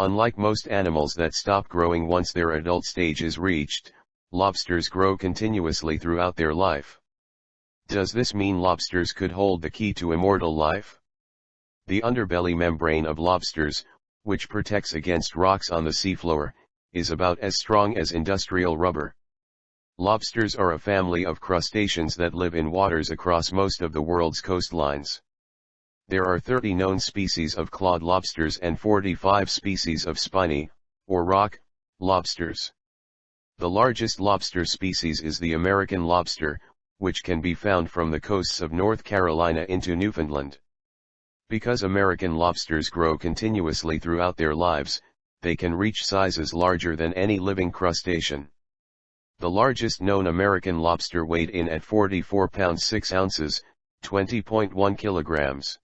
Unlike most animals that stop growing once their adult stage is reached, lobsters grow continuously throughout their life. Does this mean lobsters could hold the key to immortal life? The underbelly membrane of lobsters, which protects against rocks on the seafloor, is about as strong as industrial rubber. Lobsters are a family of crustaceans that live in waters across most of the world's coastlines. There are 30 known species of clawed lobsters and 45 species of spiny, or rock, lobsters. The largest lobster species is the American lobster, which can be found from the coasts of North Carolina into Newfoundland. Because American lobsters grow continuously throughout their lives, they can reach sizes larger than any living crustacean. The largest known American lobster weighed in at 44 pounds 6 ounces, 20.1 kilograms.